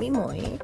Mỹ mỗi